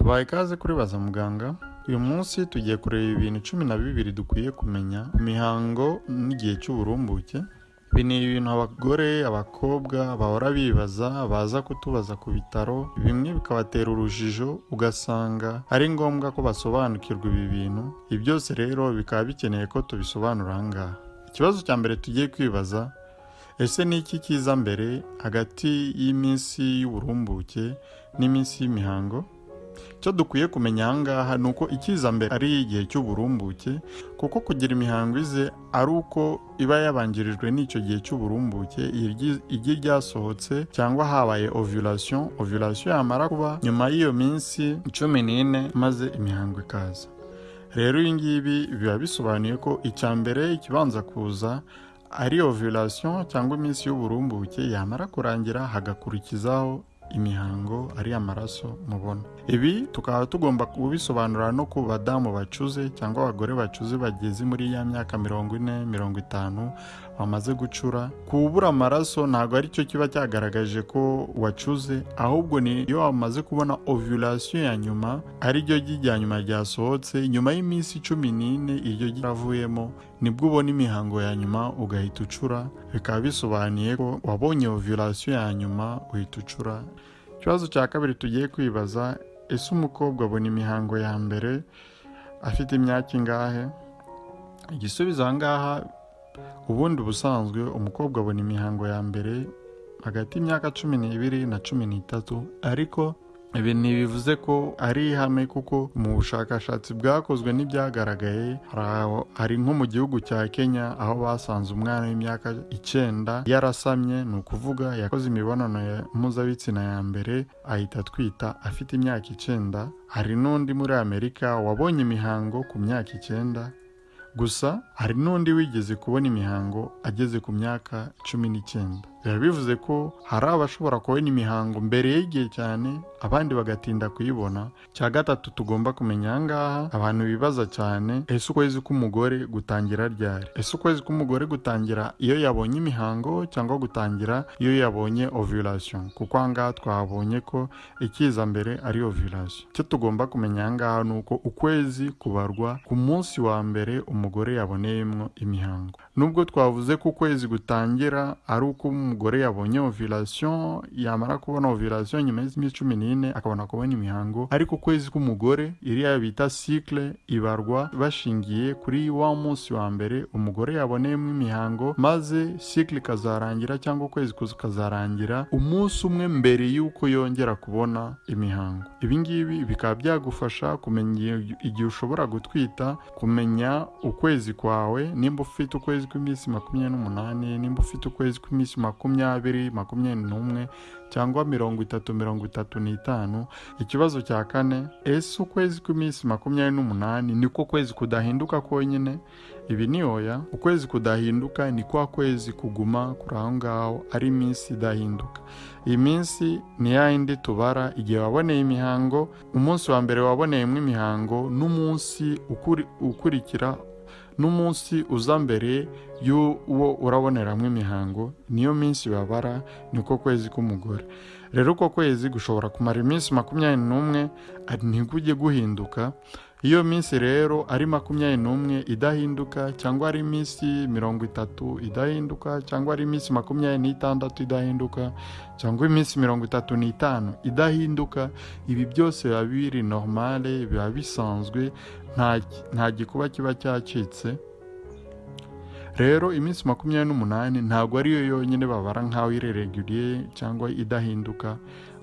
tubaye ikaze kuri baza muganga uyu munsi tugiye kureba ibintu cumi na bibiri dukwiye kumenya imihango n'igihe cy'uburumbuke. Ibi ni ibintu abagore abakobwa bahora bibaza baza kutubaza ku bitaro bimwe bikabatera urujijo ugasanga ari ngombwa ko basobanukirwa ibi bintu. Ibi byose rero bikaba bikeneye ko tubisobanura aha ngaha. Ikibazo cya mbere tugiye kwibaza ese ni iki kiza mbere hagati y'iminsi y'uburumbuke n'iminsi y'imihango? Icyo dukwiye kumenya aha ngaha ni uko ikiza mbere ari igihe cy'uburumbuke kuko kugira imihango ize ari uko iba yabanjirijwe n'icyo gihe cy'uburumbuke igi ryasohotse cyangwa habaye ovulation ovulation yamara kuba nyuma y'iyo minsi cumi n'ine maze imihango ikaza. Rero ibi ngibi biba bisobanuye ko icya mbere ikibanza kuza ari ovulation cyangwa iminsi y'uburumbuke yamara kurangira hagakurikizaho imihango ari amaraso mubona. Ibi tukaba tugomba kubisobanura no ku badamu bacuze cyangwa abagore bacuze bageze muri ya myaka mirongo ine mirongo itanu bamaze gucura kubura amaraso ntabwo ari cyo kiba cyagaragaje ko wacuze ahubwo ni iyo wamaze kubona ovulation ya nyuma ari ryo rya nyuma ryasohotse nyuma y'iminsi cumi n'ine iryo ryavuyemo ni bwo ubona imihango ya nyuma ugahita ucura bikaba bisobanuye ko wabonye ovulation ya nyuma uhita ucura. Ikibazo cya kabiri tugiye kwibaza ese umukobwa abona imihango ya mbere? Afite imyaka ingahe? Igisubizo aha ngaha ubundi ubusanzwe umukobwa abona imihango ya mbere hagati y'imyaka cumi n'ibiri na cumi n'itatu ariko ibi ntibivuze ko ari ihame kuko mu bushakashatsi bwakozwe n'ibyagaragaye hari nko mu gihugu cya kenya aho basanze umwana w'imyaka icyenda yarasamye ni ukuvuga yakoze imibonano mpuzabitsina ya mbere ahita atwita afite imyaka icyenda. Hari n'undi muri amerika wabonye imihango ku myaka icyenda gusa hari n'undi wigeze kubona imihango ageze ku myaka cumi n'icyenda. Biba bivuze ko hari abashobora kubona imihango mbere y'igihe cyane abandi bagatinda kuyibona. Cya gatatu tugomba kumenya aha ngaha abantu bibaza cyane ese ukwezi k'umugore gutangira ryari? Ese ukwezi k'umugore gutangira iyo yabonye imihango cyangwa gutangira iyo yabonye ovulation? Kuko aha ngaha ko ikiza mbere ari ovulation. Icyo tugomba kumenya aha ngaha ni uko ukwezi kubarwa ku munsi wa mbere umugore yaboneyemo imihango. Nubwo twavuze ko ukwezi gutangira ari uko umugore yabonye ovulation yamara kubona ovulation nyuma y'iminsi cumi n'ine akabona kubona imihango. Ariko ukwezi k'umugore iriya bita cycle ibarwa bashingiye kuri wa munsi wa mbere umugore yaboneyemo imihango maze cycle ikazarangira cyangwa ukwezi kukazarangira umunsi umwe mbere y'uko yongera kubona imihango. Ibi ngibi bikaba byagufasha kumenya igihe ushobora gutwita kumenya ukwezi kwawe nimba ufite ukwezi kw'iminsi makumyabiri n'umunani nimba ufite ukwezi kw'iminsi makumyabiri makumyabiri n'umwe cyangwa mirongo itatu mirongo itatu n'itanu. Ikibazo cya kane ese ukwezi kw'iminsi makumyabiri n'umunani niko kwezi kudahinduka konyine? Ibi ni oya ukwezi kudahinduka ni kwa kwezi kuguma kuri aho ngaho ari iminsi idahinduka. Iyi minsi ni yindi tubara igihe waboneye imihango umunsi wa mbere waboneyemo imihango n'umunsi ukurikira n'umunsi uza mbere y'uwo uraboneramo imihango niyo minsi babara niko kwezi k'umugore. Rero uko kwezi gushobora kumara iminsi makumyabiri n'umwe ntikujye guhinduka. Iyo minsi rero ari makumyabiri n'umwe idahinduka cyangwa ari iminsi mirongo itatu idahinduka cyangwa ari iminsi makumyabiri n'itandatu idahinduka cyangwa iminsi mirongo itatu n'itanu idahinduka ibi byose biba biri normale biba bisanzwe nta gikuba kiba cyacitse. Rero iminsi makumyabiri n'umunani ntabwo ariyo yonyine babara nk'aho irereguriye cyangwa idahinduka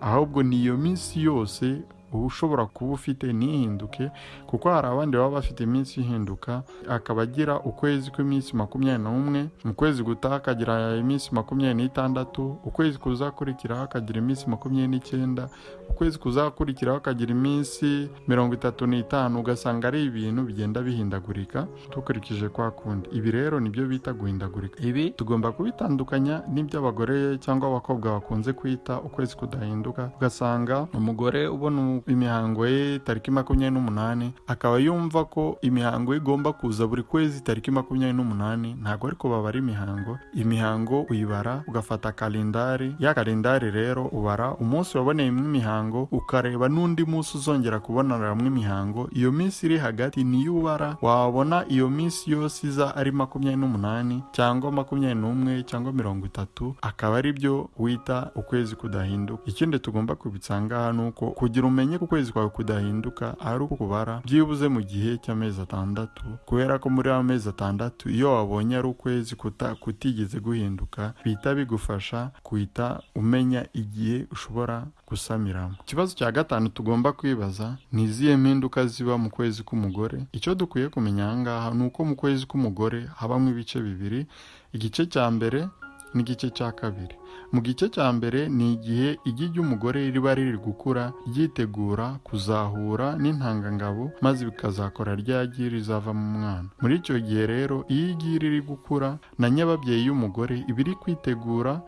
ahubwo ni iyo minsi yose uba ushobora kuba ufite ntihinduke kuko hari abandi baba bafite iminsi ihinduka akaba agira ukwezi kw'iminsi makumyabiri n'umwe mu kwezi gutaha akagira iminsi makumyabiri n'itandatu ukwezi kuzakurikiraho akagira iminsi makumyabiri n'icyenda ukwezi kuzakurikiraho akagira iminsi mirongo itatu n'itanu ugasanga ari ibintu bigenda bihindagurika dukurikije kwa kundi. Ibi rero ni byo bita guhindagurika. Ibi tugomba kubitandukanya n'iby'abagore cyangwa abakobwa bakunze kwita ukwezi kudahinduka. Ugasanga umugore ubona imihango ye tariki makumyabiri n'umunani akaba yumva ko imihango ye igomba kuza buri kwezi tariki makumyabiri n'umunani. Ntabwo ariko babara imihango imihango uyibara ugafata kalendari. Ya kalendari rero ubara umunsi waboneyemo imihango ukareba n'undi munsi uzongera kubonaniramo imihango iyo minsi iri hagati niyo ubara wabona iyo minsi yose iza ari makumyabiri n'umunani cyangwa makumyabiri n'umwe cyangwa mirongo itatu akaba ari byo wita ukwezi kudahinduka. Ikindi tugomba kubitsa ngaha ni uko kugira umenye ko ukwezi kwawe kudahinduka ari uko kubara byibuze mu gihe cy'amezi atandatu kubera ko muri ayo mezi atandatu iyo wabonye ari ukwezi kutigeze guhinduka bihita bigufasha guhita umenya igihe ushobora gusamiramo. Ikibazo cya gatanu tugomba kwibaza ni izihe mpinduka ziba mu kwezi k'umugore? Icyo dukwiye kumenya aha ngaha ni uko mu kwezi k'umugore habamo ibice bibiri igice cya mbere n'igice cya kabiri. Mu gice cya mbere ni igihe igi ry'umugore riba riri gukura ryitegura kuzahura n'intangangabo maze bikazakora rya gi rizavamo umwana muri icyo gihe rero iyo igi riri gukura na nyababyeyi y'umugore iba iri kwitegura.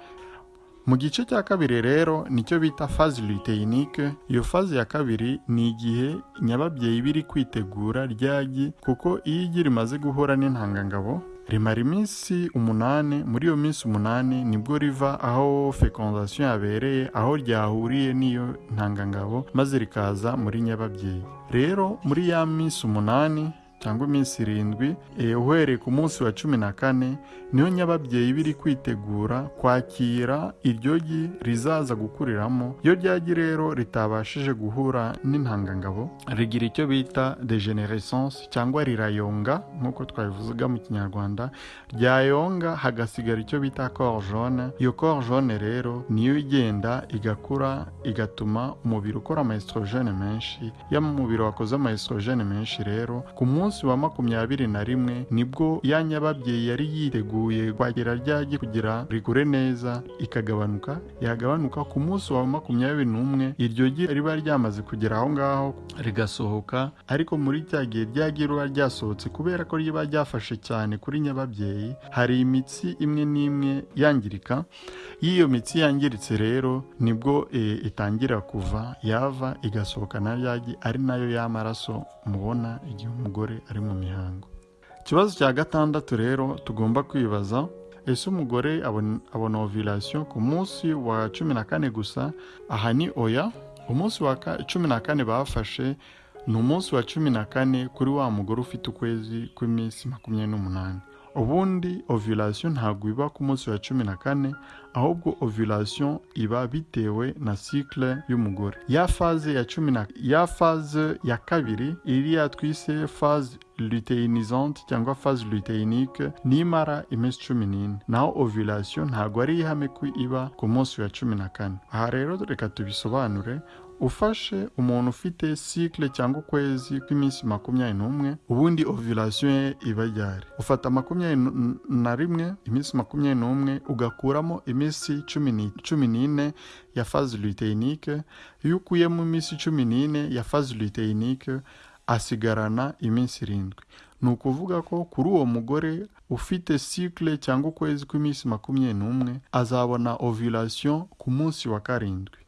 Mu gice cya kabiri rero ni cyo bita fazi luteinike iyo fazi ya kabiri ni igihe nyababyeyi iba iri kwitegura ryagi kuko iyo igi rimaze guhura n'intangangabo rimara iminsi umunani muri iyo minsi umunani ni bwo riva aho fecondation yabereye aho ryahuriye n'iyo ntangangabo maze rikaza muri nyababyeyi. Rero muri ya minsi umunani cyangwa iminsi irindwi uhereye ku munsi wa cumi na kane niyo nyababyeyi biri kwitegura kwakira iryo gi rizaza gukuriramo iyo ryagi rero ritabashije guhura n'intangangabo rigira icyo bita degenerescence cyangwa rirayonga nk'uko twabivuga mu kinyarwanda ryayonga hagasigara icyo bita cor jaune. Iyo cor jaune rero niyo igenda igakura igatuma umubiri ukora ama estrogene menshi iyo umubiri wakoze ama estrogene menshi rero ku munsi wa makumyabiri na rimwe ni bwo ya nyababyeyi yari yiteguye kwakira ryagi kugira rigure neza. Ikagabanuka yagabanuka ku munsi wa makumyabiri n'umwe. Iryo gi riba ryamaze kugera aho ngaho. Rigasohoka. Ariko muri cya gihe ryagi riba ryasohotse kubera ko riba ryafashe cyane kuri nyababyeyi hari imitsi imwe n'imwe yangirika. Iyo iyo mitsi yangiritse rero ni bwo e, itangira kuva yava igasohoka na ryagi ari na yo y'amaraso mubona igihe umugore ari mu mihango. Ikibazo cya gatandatu rero tugomba kwibaza ese umugore abona ovulation ku munsi wa cumi na kane gusa? Aha ni oya. Umunsi wa cumi na kane bafashe ni umunsi wa cumi na kane kuri wa mugore ufite ukwezi kw'iminsi makumyabiri n'umunani. Ubundi ovulation ntabwo iba ku munsi wa cumi na kane ahubwo ovulation iba bitewe na cycle y'umugore. Ya faze ya cumi na ya faze ya kabiri iriya twise faze luteinisante cyangwa phase luteinique nimara iminsi cumi n'ine. Naho ovulation ntabwo ari ihame ko iba ku munsi wa cumi na kane. Aha rero reka tubisobanure ufashe umuntu ufite cycle cyangwa ukwezi kw'iminsi makumyabiri n'umwe ubundi ovulation ye iba ryari. Ufata makumyabiri na rimwe iminsi makumyabiri n'umwe ugakuramo iminsi cumi n'ine ya phase luteinique iyo ukuyemo iminsi cumi n'ine ya phase luteinique asigarana iminsi irindwi. Ni ukuvuga ko kuri uwo mugore ufite cycle cyangwa ukwezi kw'iminsi makumyabiri n'umwe azabona ovulation ku munsi wa karindwi.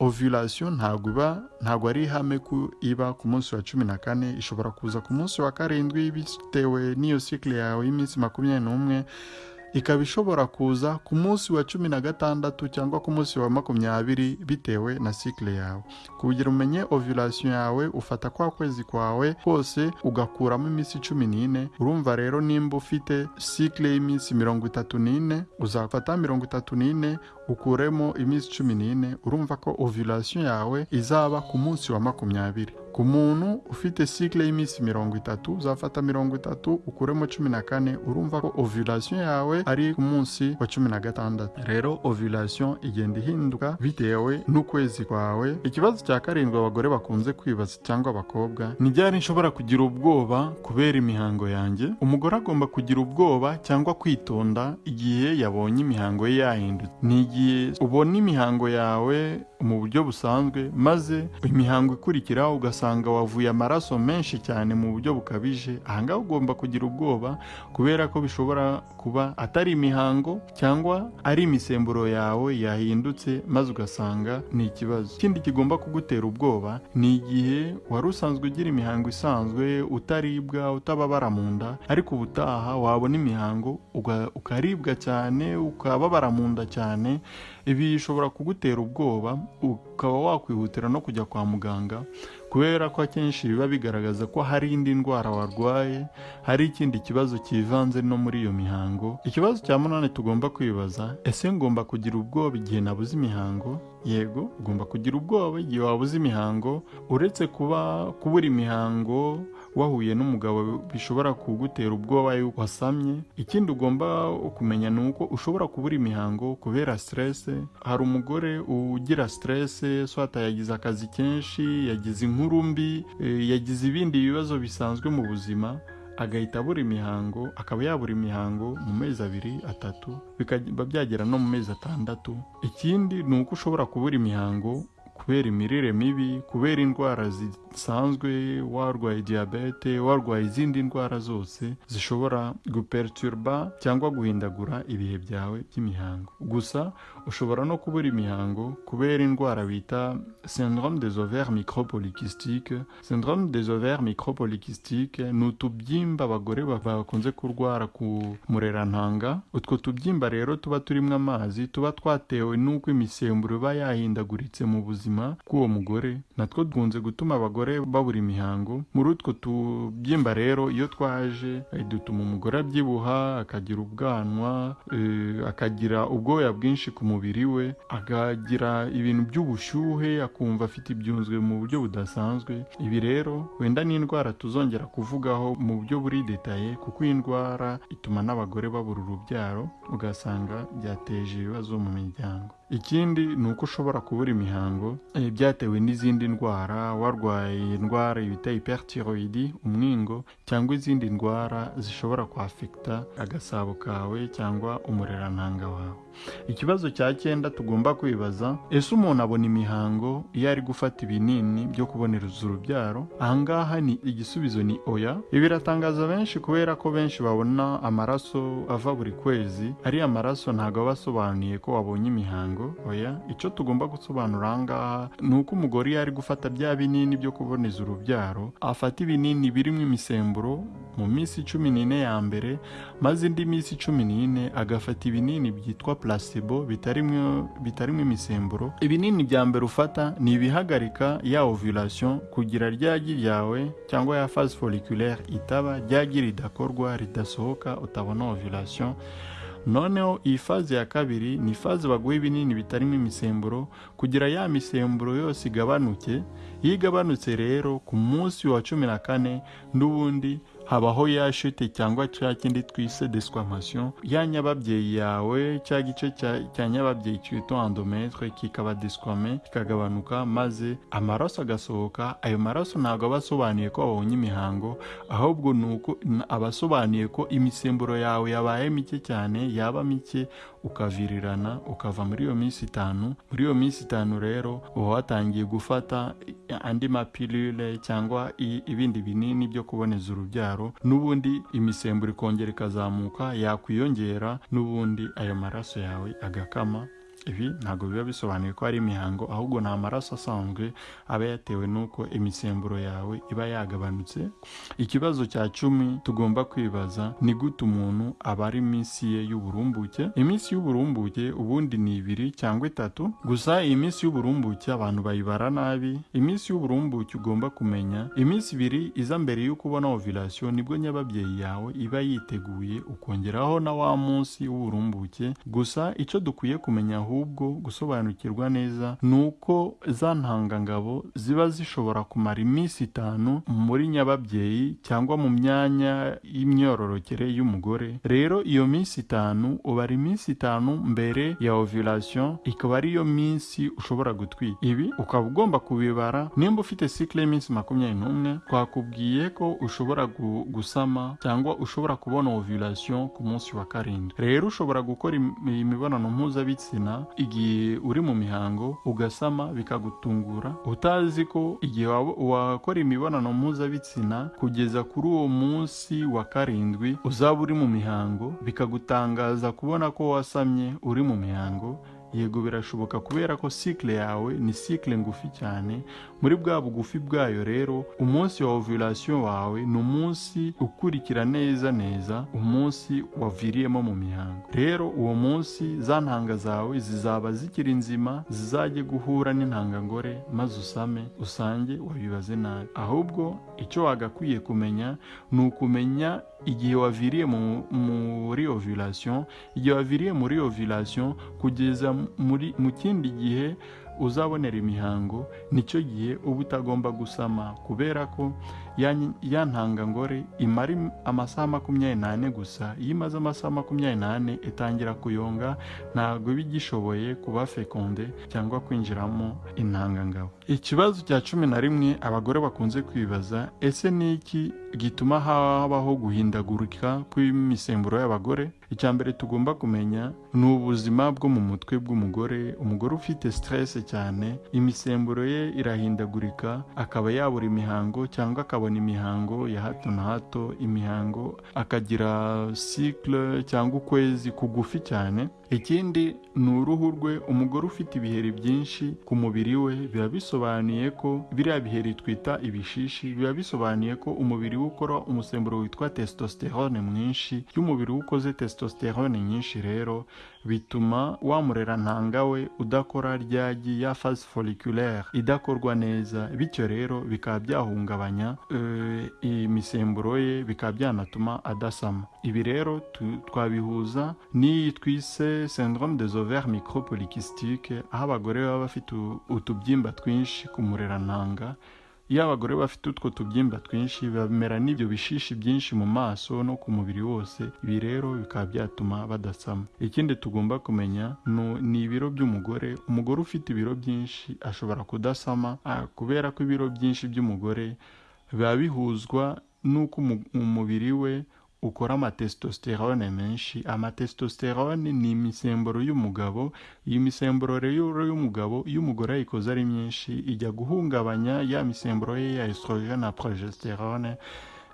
Ovulation ntabwo iba ntabwo ari ihame ko iba ku munsi wa cumi na kane ishobora kuza ku munsi wa karindwi bitewe n'iyo cycle yawe y'iminsi makumyabiri n'umwe ikaba ishobora kuza ku munsi wa cumi na gatandatu cyangwa ku munsi wa makumyabiri bitewe na cycle yawe. Kugira umenye ovulation yawe ufata kwa kwezi kwawe kose ugakuramo iminsi cumi n'ine urumva rero nimba ufite cycle y'iminsi mirongo itatu n'ine uzafata mirongo itatu n'ine ukuremo iminsi cumi n'ine urumva ko ovulation yawe izaba ku munsi wa makumyabiri. Ku muntu ufite cycle y'iminsi mirongo itatu uzafata mirongo itatu ukuremo cumi na kane urumva ko ovulation yawe ari ku munsi wa cumi na gatandatu. Rero ovulation igenda ihinduka bitewe n'ukwezi kwawe. Ikibazo cya karindwi abagore bakunze kwibaza cyangwa abakobwa ni ryari nshobora kugira ubwoba kubera imihango yanjye? Umugore agomba kugira ubwoba cyangwa kwitonda igihe yabonye imihango ye yahindutse. Ni igihe ubona imihango yawe mu buryo busanzwe maze imihango ikurikiraho ugasanga wavuye amaraso menshi cyane mu buryo bukabije. Ahangaha ugomba kugira ubwoba kubera ko bishobora kuba atari imihango cyangwa ari imisemburo yawe yahindutse maze ugasanga ni ikibazo. Ikindi kigomba kugutera ubwoba ni igihe wari usanzwe ugira imihango isanzwe utaribwa utababara mu nda ariko ubutaha wabona imihango ukaribwa cyane ukababara mu nda cyane ibi bishobora kugutera ubwoba ukaba wakwihutira no kujya kwa muganga kubera ko akenshi biba bigaragaza ko hari indi ndwara warwaye hari ikindi kibazo kivanze no muri iyo mihango. Ikibazo cya munani tugomba kwibaza ese ngomba kugira ubwoba igihe nabuze imihango? Yego ugomba kugira ubwoba igihe wabuze imihango uretse kuba kubura imihango wahuye n'umugabo bishobora kugutera ubwoba yuko wasamye. Ikindi ugomba kumenya ni uko ushobora kubura imihango kubera stress. Hari umugore ugira stress swata yagize akazi kenshi yagize inkuru mbi eh, yagize ibindi bibazo bisanzwe mu buzima agahita abura imihango akaba yabura imihango mu mezi abiri atatu bikaba byagera no mu mezi atandatu. Ikindi ni uko ushobora kubura imihango kubera imirire mibi kubera indwara zisanzwe warwaye diyabete warwaye izindi ndwara zose zishobora guperturba cyangwa guhindagura ibihe byawe by'imihango. Gusa ushobora no kubura imihango kubera indwara bita syndrome des ovaires micropolykystiques. Syndrome des ovaires micropolykystiques ni utubyimba abagore bakunze kurwara ku murerantanga utwo tubyimba rero tuba turimo amazi tuba twatewe n'uko imisemburo iba yahindaguritse mu buzima bw'uwo mugore. Natwo dukunze gutuma abagore babura imihango. Muri utwo tubyimba rero iyo twaje eh, dutuma umugore abyibuha akagira ubwanwa eh, akagira ubwoya bwinshi ku mubiri we akagira ibintu by'ubushyuhe akumva afite ibyunzwe mu buryo budasanzwe. Ibi rero wenda ni indwara tuzongera kuvugaho mu buryo buri detaye kuko iyi ndwara ituma n'abagore babura urubyaro ugasanga byateje ibibazo mu miryango. Ikindi ni uko ushobora kubura imihango eh, byatewe n'izindi ndwara warwaye indwara bita hyperthyroid umwingo cyangwa izindi ndwara zishobora kwafekita agasabo kawe cyangwa umurerantanga wawe. Ikibazo cya cyenda tugomba kwibaza ese umuntu abona imihango iyo ari gufata ibinini byo kubonereza urubyaro? Ahangaha ni igisubizo ni oya. Ibi biratangaza benshi kubera ko benshi babona amaraso ava buri kwezi ariya maraso ntabwo aba asobanuye ko wabonye imihango. Oya icyo tugomba gusobanura ahangaha ni uko umugore iyo ari gufata bya binini byo kuboneza urubyaro afata ibinini birimo imisemburo mu minsi cumi n'ine ya mbere maze indi minsi cumi n'ine agafata ibinini byitwa placebo bitarimo imisemburo. Ibinini bya mbere ufata ni ibihagarika ya ovulation kugira ryagi ryawe cyangwa ya phase folliculaire itaba ryagi ridakorwa ridasohoka utabona ovulation. Noneho iyi faze ya kabiri ni faze baguha ibinini bitarimo imisemburo kugira ya misemburo yose igabanuke. Iyo igabanutse rero ku munsi wa cumi na kane n'ubundi habaho ya shute cyangwa cya kindi twise desquamation ya nyababyeyi yawe cya gice cya nyababyeyi cyitwa endometre kikaba desquame kikagabanuka maze amaraso agasohoka. Ayo maraso ntabwo aba asobanuye ko wabonye imihango ahubwo ni uko aba asobanuye ko imisemburo yawe yabaye mike cyane yaba mike ukavirirana ukava muri iyo minsi itanu. Muri iyo minsi itanu rero uba watangiye gufata andi mapilule cyangwa ibindi binini byo kuboneza urubyaro. N'ubundi imisemburo ikongera ikazamuka yakwiyongera n'ubundi ayo maraso yawe agakama. Ibi ntabwo biba bisobanuye ko ari imihango ahubwo ni amaraso asanzwe aba yatewe n'uko imisemburo yawe iba yagabanutse. Ikibazo cya cumi tugomba kwibaza ni gute umuntu aba ari iminsi ye y'uburumbuke? Iminsi y'uburumbuke ubundi ni ibiri cyangwa itatu? Gusa iyi minsi y'uburumbuke abantu bayibara nabi. Iminsi y'uburumbuke ugomba kumenya iminsi ibiri iza mbere y'uko ubona ovulation ni bwo nyababyeyi yawe iba yiteguye ukongeraho na wa munsi w'uburumbuke. Gusa icyo dukwiye kumenya ahubwo gusobanukirwa neza ni uko za ntangangabo ziba zishobora kumara iminsi itanu muri nyababyeyi cyangwa mu myanya y'imyororokere y'umugore. Rero iyo minsi itanu ubara iminsi itanu mbere ya ovulation ikaba ariyo minsi ushobora gutwita ibi ukaba ugomba kubibara nimba ufite cycle y'iminsi makumyabiri n'umwe. Twakubwiye ko ushobora gusama cyangwa ushobora kubona ovulation ku munsi wa karindwi. Rero ushobora gukora imibonano mpuzabitsina igihe uri mu mihango ugasama bikagutungura. Utazi ko igihe wakora imibonano mpuzabitsina kugeza kuri uwo munsi wa karindwi uzaba uri mu mihango bikagutangaza kubona ko wasamye uri mu mihango yego birashoboka kubera ko sikile yawe ni sikile ngufi cyane. Muri bwa bugufi bwayo rero umunsi wa ovulation wawe ni umunsi ukurikira neza neza umunsi waviriyemo mu mihango. Rero uwo munsi za ntanga zawe zizaba zikiri nzima zizajye guhura n'intangangore maze usame usange wabibaze nabi. Ahubwo icyo wagakwiye kumenya ni ukumenya igihe waviriye muri ovulation igihe waviriye muri ovulation kugeza mu kindi gihe uzabonera imihango ni cyo gihe uba utagomba gusama kubera ko ya ntangangore imara amasaha makumyabiri n'ane gusa. Iyo imaze amasaha makumyabiri n'ane itangira kuyonga ntabwo iba igishoboye kuba fekonde cyangwa kwinjiramo intangangabo ikibazo cya cumi na rimwe abagore bakunze kwibaza ese ni iki gituma habaho guhindagurika kw'imisemburo y'abagore? Icya mbere tugomba kumenya ni ubuzima bwo mu mutwe bw'umugore. Umugore ufite stress cyane imisemburo ye irahindagurika akaba yabura imihango cyangwa akabona imihango ya hato na hato imihango akagira cycle cyangwa ukwezi kugufi cyane. Ikindi ni uruhu rwe umugore ufite ibiheri byinshi ku mubiri we biba bisobanuye ko biriya biheri twita ibishishi biba bisobanuye ko umubiri we ukora umusemburo witwa testosterone mwinshi iyo umubiri we ukoze testosterone nyinshi rero bituma wamurera ntanga we udakora ryagi ya phase folliculaire. Idakorwa neza bityo rero bikaba byahungabanya imisemburo ye bikaba byanatuma adasama. Ibi rero twabihuza n'iyi twise syndrome des ovaires micropolykystiques aho abagore baba bafite utubyimba twinshi ku murerantanga iyo abagore bafite utwo tubyimba twinshi bamera n'ibyo bishishi byinshi mu maso no ku mubiri wose ibi rero bikaba byatuma badasama. Ikindi tugomba kumenya ni ibiro by'umugore. Umugore ufite ibiro byinshi ashobora kudasama kubera ko ibiro byinshi by'umugore biba bihuzwa n'uko umubiri we ukora amatesitosterone menshi amatesitosterone ni imisemburo y'umugabo iyi misemburo rero y'umugabo iyo umugore ayikoze ari myinshi ijya guhungabanya ya misemburo ye ya estrogene na progesterone.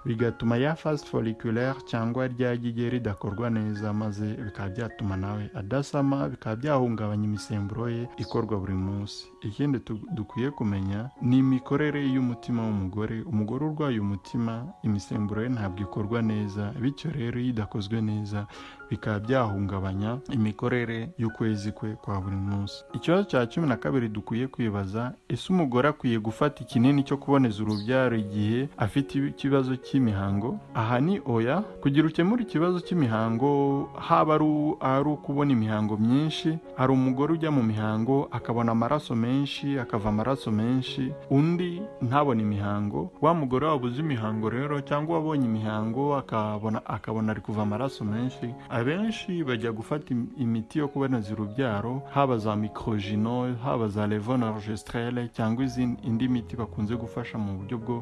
Bigatuma ya phase folliculaire cyangwa rya gige ridakorwa neza maze bikaba byatuma nawe adasama bikaba byahungabanya imisemburo ye ikorwa buri munsi. Ikindi dukwiye kumenya ni imikorere y'umutima w'umugore. Umugore urwaye umutima imisemburo ye ntabwo ikorwa neza bityo rero iyo idakozwe neza bikaba byahungabanya imikorere y'ukwezi kwe kwa buri munsi. Ikibazo cya cumi na kabiri dukwiye kwibaza ese umugore akwiye gufata ikinini cyo kuboneza urubyaro igihe afite ikibazo cy'imihango? Aha ni oya. Kugira ukemure ikibazo cy'imihango haba ari ukubona imihango myinshi hari umugore ujya mu mihango akabona amaraso menshi akava amaraso menshi undi ntabone imihango. Wa mugore wabuze imihango rero cyangwa wabonye imihango akabona akabona ari kuva amaraso menshi abenshi bajya gufata imiti yo kuboneza urubyaro haba za mikrogino haba za levonorgestrel cyangwa indi miti bakunze gufasha mu buryo bwo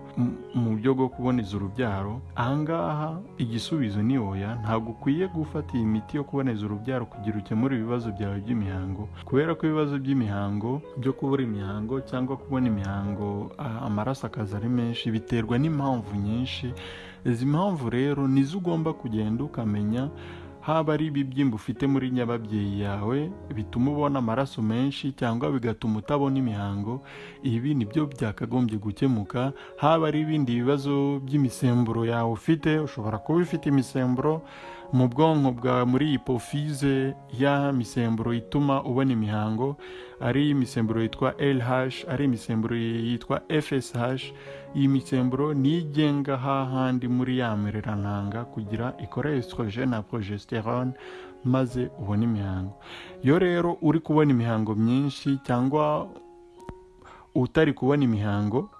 mu buryo bwo kuboneza urubyaro ahangaha igisubizo ni oya ntabwo ukwiye gufata iyi miti yo kuboneza urubyaro kugira ukemure ibibazo byawe by'imihango. Kubera ko ibibazo by'imihango byo kubura imihango cyangwa kubona imihango amaraso akaza ari menshi biterwa n'impamvu nyinshi. Izi mpamvu rero nizo ugomba kugenda ukamenya haba ari ibibyimba ufite muri nyababyeyi yawe bituma ubona amaraso menshi cyangwa bigatuma utabona imihango ibi ni byo byakagombye gukemuka. Haba ari ibindi bibazo by'imisemburo yawe ufite ushobora kuba ufite imisemburo mu bwonko bwawe muri hipofize ya misemburo ituma ubona imihango ari imisemburo yitwa LH ari imisemburo yitwa FSH iyi misemburo niyo igenga hahandi muri ya mirerantanga kugira ikore na progesterone maze ubone imihango. Iyo rero uri kubona imihango myinshi cyangwa utari kubona imihango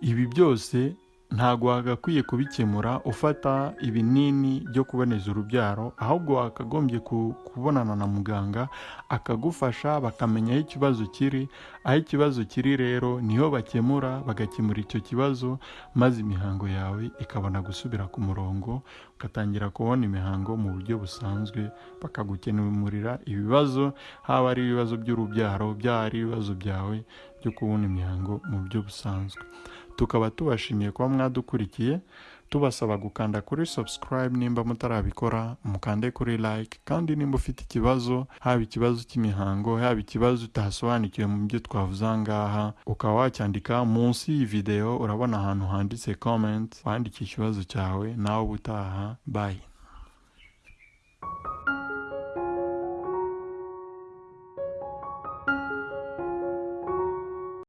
ibi byose ntabwo wagakwiye kubikemura ufata ibinini byo kuboneza urubyaro ahubwo wakagombye kubonana na muganga akagufasha bakamenya aho ikibazo kiri aho ikibazo kiri rero ni ho bakemura bagakemura icyo kibazo maze imihango yawe ikabona gusubira ku murongo ugatangira kubona imihango mu buryo busanzwe bakagukemurira ibibazo haba ari ibibazo by'urubyaro byaba ari ibibazo byawe byo kubona imihango mu buryo busanzwe. Tukaba tubashimiye kuba mwadukurikiye tubasaba gukanda kuri subscribe nimba mutarabikora mukande kuri like kandi nimba ufite ikibazo haba ikibazo cy'imihango haba ikibazo utasobanukiwe mu byo twavuze aha ngaha ukaba wacyandika munsi y'iyi video urabona ahantu handitse comment wandike ikibazo cyawe nawe ubutaha bye.